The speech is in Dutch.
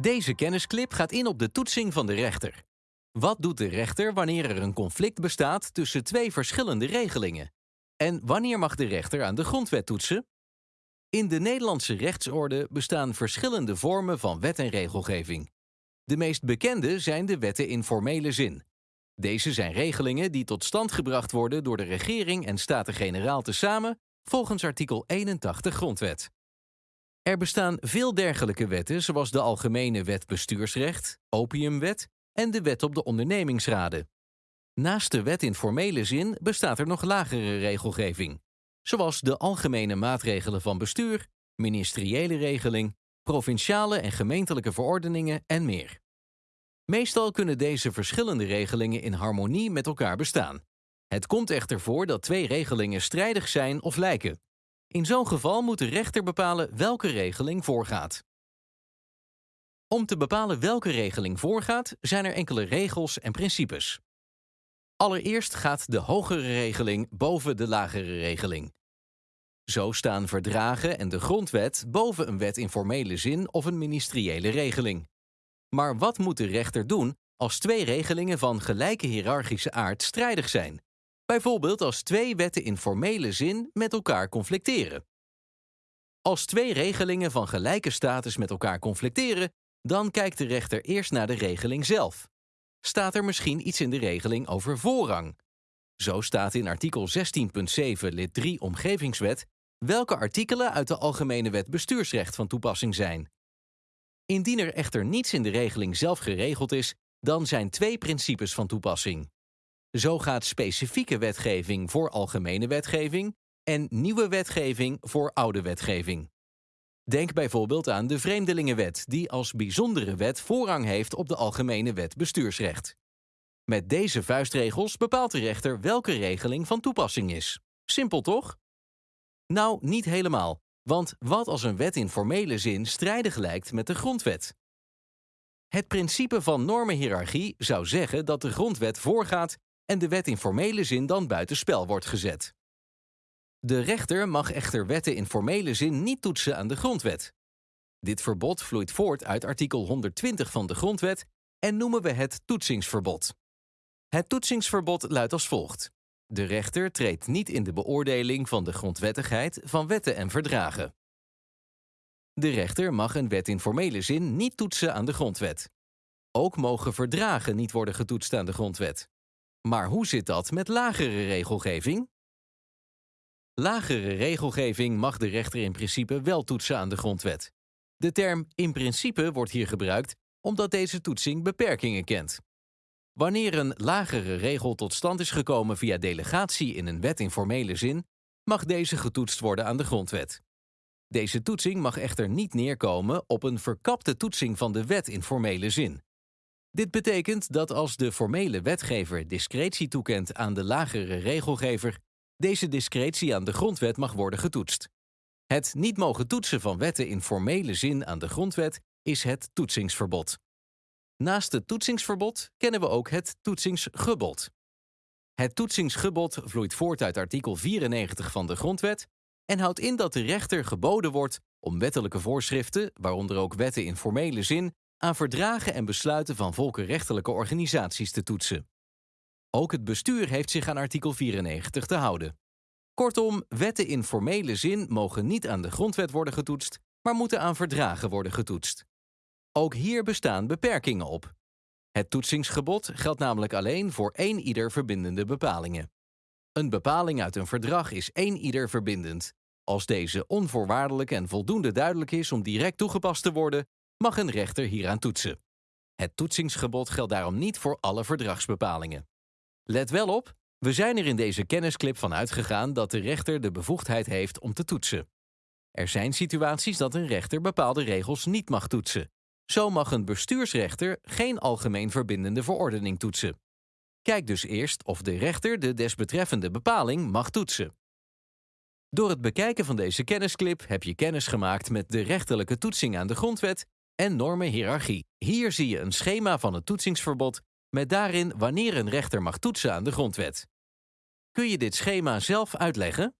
Deze kennisclip gaat in op de toetsing van de rechter. Wat doet de rechter wanneer er een conflict bestaat tussen twee verschillende regelingen? En wanneer mag de rechter aan de grondwet toetsen? In de Nederlandse rechtsorde bestaan verschillende vormen van wet en regelgeving. De meest bekende zijn de wetten in formele zin. Deze zijn regelingen die tot stand gebracht worden door de regering en Staten-Generaal tezamen volgens artikel 81 Grondwet. Er bestaan veel dergelijke wetten, zoals de Algemene Wet Bestuursrecht, Opiumwet en de Wet op de ondernemingsraden. Naast de wet in formele zin bestaat er nog lagere regelgeving, zoals de algemene maatregelen van bestuur, ministeriële regeling, provinciale en gemeentelijke verordeningen en meer. Meestal kunnen deze verschillende regelingen in harmonie met elkaar bestaan. Het komt echter voor dat twee regelingen strijdig zijn of lijken. In zo'n geval moet de rechter bepalen welke regeling voorgaat. Om te bepalen welke regeling voorgaat, zijn er enkele regels en principes. Allereerst gaat de hogere regeling boven de lagere regeling. Zo staan verdragen en de grondwet boven een wet in formele zin of een ministeriële regeling. Maar wat moet de rechter doen als twee regelingen van gelijke hiërarchische aard strijdig zijn? Bijvoorbeeld als twee wetten in formele zin met elkaar conflicteren. Als twee regelingen van gelijke status met elkaar conflicteren, dan kijkt de rechter eerst naar de regeling zelf. Staat er misschien iets in de regeling over voorrang? Zo staat in artikel 16.7 lid 3 Omgevingswet welke artikelen uit de Algemene Wet Bestuursrecht van toepassing zijn. Indien er echter niets in de regeling zelf geregeld is, dan zijn twee principes van toepassing. Zo gaat specifieke wetgeving voor algemene wetgeving en nieuwe wetgeving voor oude wetgeving. Denk bijvoorbeeld aan de Vreemdelingenwet, die als bijzondere wet voorrang heeft op de Algemene Wet Bestuursrecht. Met deze vuistregels bepaalt de rechter welke regeling van toepassing is. Simpel toch? Nou, niet helemaal, want wat als een wet in formele zin strijdig lijkt met de grondwet? Het principe van normenhiërarchie zou zeggen dat de grondwet voorgaat en de wet in formele zin dan buitenspel wordt gezet. De rechter mag echter wetten in formele zin niet toetsen aan de grondwet. Dit verbod vloeit voort uit artikel 120 van de grondwet en noemen we het toetsingsverbod. Het toetsingsverbod luidt als volgt. De rechter treedt niet in de beoordeling van de grondwettigheid van wetten en verdragen. De rechter mag een wet in formele zin niet toetsen aan de grondwet. Ook mogen verdragen niet worden getoetst aan de grondwet. Maar hoe zit dat met lagere regelgeving? Lagere regelgeving mag de rechter in principe wel toetsen aan de grondwet. De term in principe wordt hier gebruikt omdat deze toetsing beperkingen kent. Wanneer een lagere regel tot stand is gekomen via delegatie in een wet in formele zin, mag deze getoetst worden aan de grondwet. Deze toetsing mag echter niet neerkomen op een verkapte toetsing van de wet in formele zin. Dit betekent dat als de formele wetgever discretie toekent aan de lagere regelgever, deze discretie aan de grondwet mag worden getoetst. Het niet mogen toetsen van wetten in formele zin aan de grondwet is het toetsingsverbod. Naast het toetsingsverbod kennen we ook het toetsingsgebod. Het toetsingsgebod vloeit voort uit artikel 94 van de Grondwet en houdt in dat de rechter geboden wordt om wettelijke voorschriften, waaronder ook wetten in formele zin, aan verdragen en besluiten van volkenrechtelijke organisaties te toetsen. Ook het bestuur heeft zich aan artikel 94 te houden. Kortom, wetten in formele zin mogen niet aan de grondwet worden getoetst, maar moeten aan verdragen worden getoetst. Ook hier bestaan beperkingen op. Het toetsingsgebod geldt namelijk alleen voor één ieder verbindende bepalingen. Een bepaling uit een verdrag is één ieder verbindend. Als deze onvoorwaardelijk en voldoende duidelijk is om direct toegepast te worden, mag een rechter hieraan toetsen. Het toetsingsgebod geldt daarom niet voor alle verdragsbepalingen. Let wel op, we zijn er in deze kennisclip van uitgegaan dat de rechter de bevoegdheid heeft om te toetsen. Er zijn situaties dat een rechter bepaalde regels niet mag toetsen. Zo mag een bestuursrechter geen algemeen verbindende verordening toetsen. Kijk dus eerst of de rechter de desbetreffende bepaling mag toetsen. Door het bekijken van deze kennisclip heb je kennis gemaakt met de rechterlijke toetsing aan de grondwet en normenhiërarchie. Hier zie je een schema van het toetsingsverbod met daarin wanneer een rechter mag toetsen aan de grondwet. Kun je dit schema zelf uitleggen?